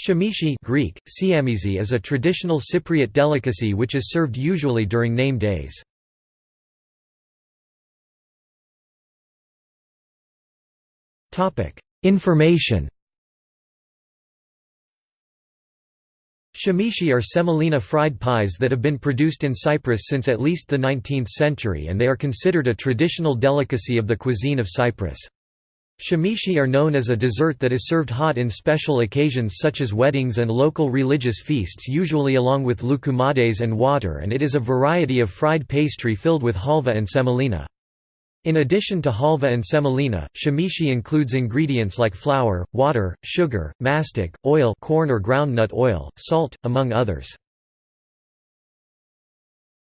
Shamishi Greek, siamizi is a traditional Cypriot delicacy which is served usually during name days. Information Shamishi are semolina fried pies that have been produced in Cyprus since at least the 19th century and they are considered a traditional delicacy of the cuisine of Cyprus. Shamishi are known as a dessert that is served hot in special occasions such as weddings and local religious feasts usually along with loukoumades and water and it is a variety of fried pastry filled with halva and semolina. In addition to halva and semolina, shamishi includes ingredients like flour, water, sugar, mastic, oil corn or groundnut oil, salt, among others.